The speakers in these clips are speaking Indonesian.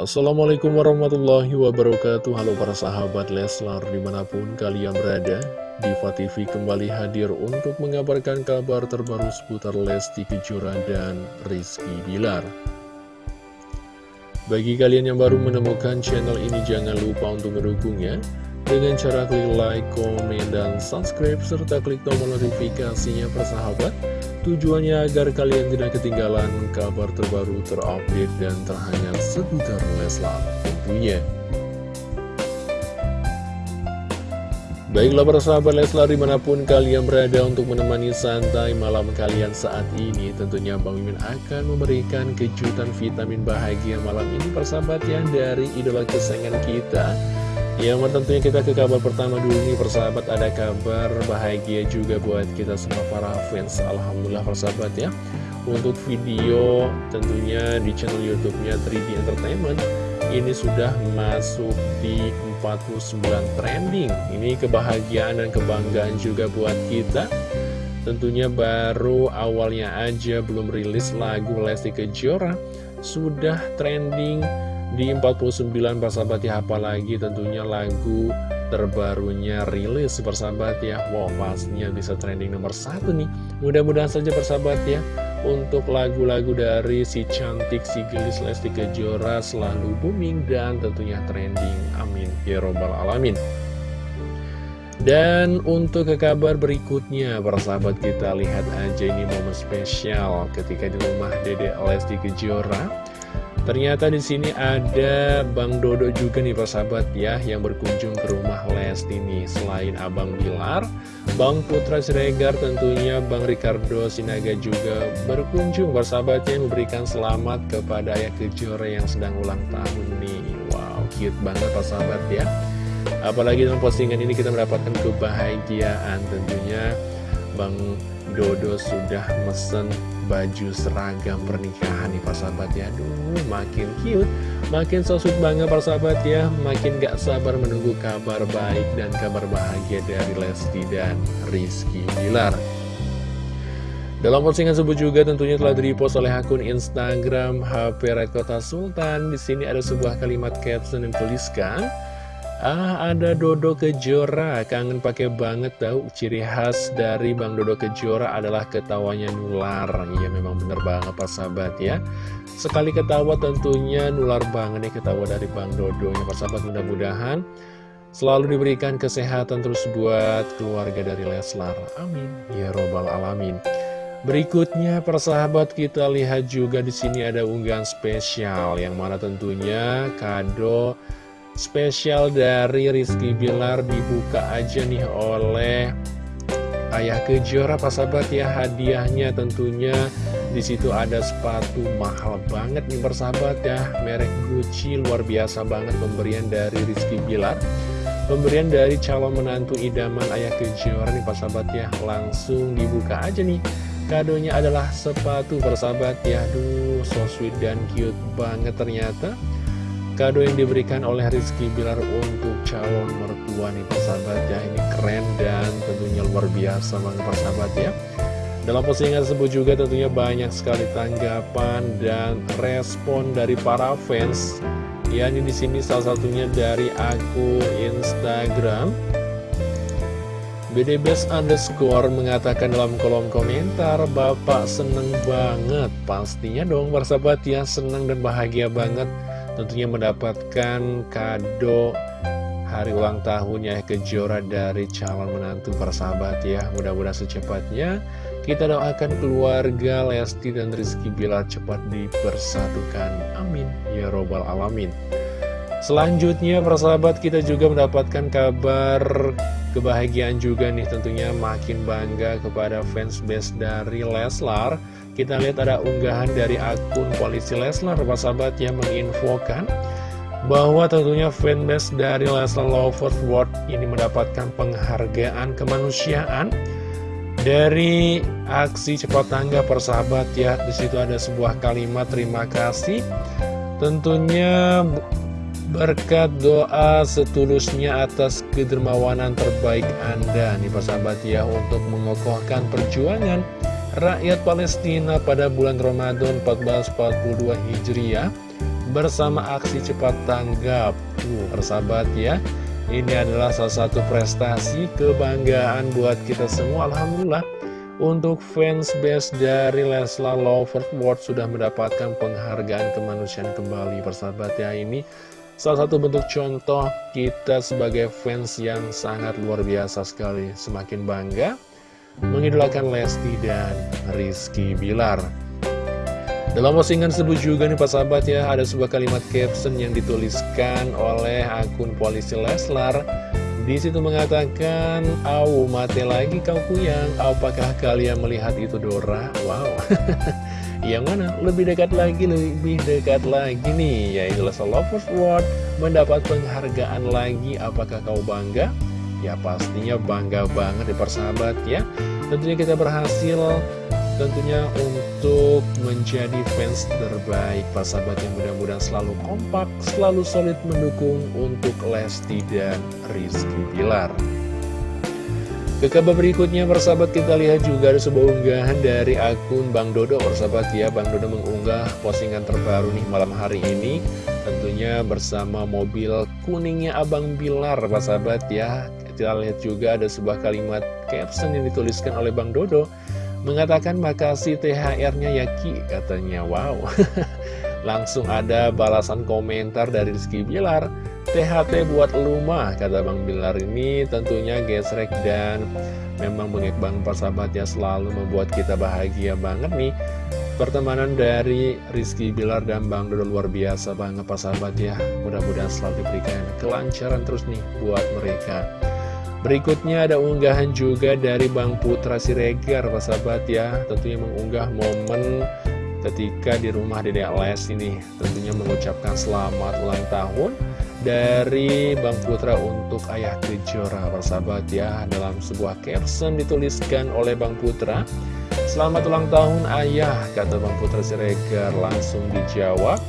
Assalamualaikum warahmatullahi wabarakatuh. Halo para sahabat Leslar di mana pun kalian berada Diva TV kembali hadir untuk mengabarkan kabar terbaru seputar Lesti Kejora dan Rizky Bilar. Bagi kalian yang baru menemukan channel ini jangan lupa untuk mendukungnya. Dengan cara klik like, komen, dan subscribe serta klik tombol notifikasinya persahabat Tujuannya agar kalian tidak ketinggalan kabar terbaru terupdate dan terhangat seputar Leslar tentunya. Baiklah para sahabat Leslar di mana pun kalian berada untuk menemani santai malam kalian saat ini Tentunya Bang Mimin akan memberikan kejutan vitamin bahagia malam ini persahabat ya Dari idola kesayangan kita yang tentunya kita ke kabar pertama dulu nih persahabat ada kabar bahagia juga buat kita semua para fans. Alhamdulillah persahabat ya. Untuk video tentunya di channel youtube-nya 3D Entertainment Ini sudah masuk di 49 trending. Ini kebahagiaan dan kebanggaan juga buat kita. Tentunya baru awalnya aja belum rilis lagu Lesti Kejora Sudah trending di 49 persahabat ya apalagi tentunya lagu terbarunya rilis persahabat ya. Wow pastinya bisa trending nomor satu nih. Mudah-mudahan saja persahabat ya Untuk lagu-lagu dari si cantik si gelis Lesti Kejora selalu booming dan tentunya trending. Amin. Ya Robbal Alamin. Dan untuk ke kabar berikutnya, persahabat kita lihat aja ini momen spesial ketika di rumah Dede Lesti Kejora Ternyata di sini ada Bang Dodo juga nih persahabat ya yang berkunjung ke rumah Lesti nih. Selain Abang Bilar, Bang Putra Siregar tentunya Bang Ricardo Sinaga juga berkunjung persahabatnya memberikan selamat kepada Ayah Kejora yang sedang ulang tahun nih. Wow, cute banget persahabat ya. Apalagi dalam postingan ini kita mendapatkan kebahagiaan tentunya Bang Dodo sudah mesen baju seragam pernikahan nih sahabat ya. Aduh makin cute Makin so sweet banget sahabat ya. Makin gak sabar menunggu kabar baik dan kabar bahagia dari Lesti dan Rizky Bilar. Dalam postingan sebut juga tentunya telah direpost oleh akun Instagram HP Red Kota Sultan. Di sini ada sebuah kalimat caption yang tuliskan, Ah, ada Dodo Kejora, kangen pakai banget tau. Ciri khas dari Bang Dodo Kejora adalah ketawanya nular. Iya memang bener banget Pak sahabat ya. Sekali ketawa tentunya nular banget nih ketawa dari Bang Dodo ya Pak sahabat. Mudah-mudahan Selalu diberikan kesehatan terus buat keluarga dari Leslar. Amin. Ya Robbal Alamin. Berikutnya persahabat kita lihat juga di sini ada unggahan spesial Yang mana tentunya kado spesial dari Rizky Bilar dibuka aja nih oleh Ayah Kejora. Pak sahabat ya? Hadiahnya tentunya. Di situ ada sepatu mahal banget nih persahabat ya. Merek Gucci luar biasa banget pemberian dari Rizky Bilar. Pemberian dari calon menantu idaman Ayah Kejora nih Pak sahabat ya. Langsung dibuka aja nih. Kadonya adalah sepatu persahabat ya. Duh so sweet dan cute banget ternyata Kado yang diberikan oleh Rizky Bilar untuk calon mertua nih persahabat ya. Ini keren dan tentunya luar biasa banget persahabat ya. Dalam postingan tersebut juga tentunya banyak sekali tanggapan dan respon dari para fans. Ya ini di sini salah satunya dari aku Instagram. BDBS underscore mengatakan dalam kolom komentar Bapak seneng banget. Pastinya dong persahabat ya seneng dan bahagia banget tentunya mendapatkan kado hari ulang tahunnya Kejora dari calon menantu persahabat ya. Mudah-mudahan secepatnya. Kita doakan keluarga Lesti dan Rizky Bilar cepat dipersatukan. Amin. Ya robbal alamin. Selanjutnya persahabat kita juga mendapatkan kabar kebahagiaan juga nih tentunya. Makin bangga kepada fans base dari Leslar kita lihat ada unggahan dari akun polisi Leslar, sahabat yang menginfokan bahwa tentunya fanbase dari Leslar Lovers World ini mendapatkan penghargaan kemanusiaan dari aksi cepat tangga persahabat ya. Di situ ada sebuah kalimat terima kasih. Tentunya berkat doa setulusnya atas kedermawanan terbaik Anda nih persahabat ya untuk mengokohkan perjuangan rakyat Palestina pada bulan Ramadan 1442 Hijriah bersama aksi cepat tanggap. Tuh, persahabat ya. Ini adalah salah satu prestasi kebanggaan buat kita semua Alhamdulillah Untuk fans base dari Leslar Lovers World sudah mendapatkan penghargaan kemanusiaan kembali Persahabat ya ini salah satu bentuk contoh kita sebagai fans yang sangat luar biasa sekali Semakin bangga mengidolakan Lesti dan Rizky Bilar dalam postingan tersebut juga nih Pak Sahabat ya, ada sebuah kalimat caption yang dituliskan oleh akun polisi Leslar. Di situ mengatakan, Au, mati lagi kau kuyang, apakah kalian melihat itu Dora? Wow, yang mana? Lebih dekat lagi, lebih dekat lagi nih, yaitu Leslar Lovers World mendapat penghargaan lagi, apakah kau bangga? Ya pastinya bangga banget ya persahabat ya Tentunya kita berhasil tentunya untuk menjadi fans terbaik. Sahabat yang mudah-mudahan selalu kompak, selalu solid mendukung untuk Lesti dan Rizky Bilar. Ke kabar berikutnya persahabat kita lihat juga ada sebuah unggahan dari akun Bang Dodo. Persahabat ya Bang Dodo mengunggah postingan terbaru nih malam hari ini. Tentunya bersama mobil kuningnya Abang Bilar persahabat ya Kita lihat juga ada sebuah kalimat caption yang dituliskan oleh Bang Dodo Mengatakan makasih THR-nya ya Ki katanya. Wow. Langsung ada balasan komentar dari Rizky Bilar. THT buat Luma kata Bang Bilar ini tentunya gesrek dan memang bang persahabat ya selalu membuat kita bahagia banget nih. Pertemanan dari Rizky Bilar dan Bang Dodo luar biasa banget persahabat ya. Mudah-mudahan selalu diberikan kelancaran terus nih buat mereka Berikutnya ada unggahan juga dari Bang Putra Siregar, Pak sahabat ya. Tentunya mengunggah momen ketika di rumah Dede Les ini. Tentunya mengucapkan selamat ulang tahun dari Bang Putra untuk Ayah Kejora, Pak sahabat ya. Dalam sebuah caption dituliskan oleh Bang Putra. Selamat ulang tahun ayah, kata Bang Putra Siregar. Langsung dijawab.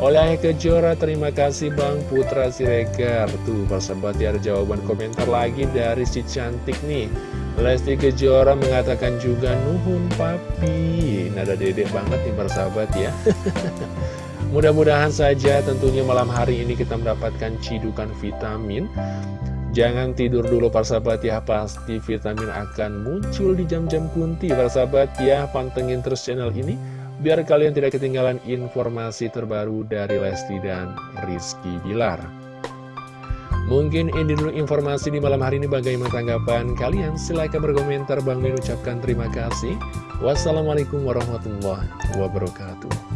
Oleh Kejora, terima kasih Bang Putra Siregar. Tuh, persahabat ya ada jawaban komentar lagi dari si cantik nih. Lesti Kejora mengatakan juga Nuhun Papi. Nada dedek banget nih persahabat ya. Mudah-mudahan saja tentunya malam hari ini kita mendapatkan cidukan vitamin. Jangan tidur dulu persahabat ya. Pasti vitamin akan muncul di jam-jam kunti persahabat ya. Pantengin terus channel ini biar kalian tidak ketinggalan informasi terbaru dari Lesti dan Rizky Bilar. Mungkin ini dulu informasi di malam hari ini bagaimana tanggapan kalian? Silahkan berkomentar, Bang Min ucapkan terima kasih. Wassalamualaikum warahmatullahi wabarakatuh.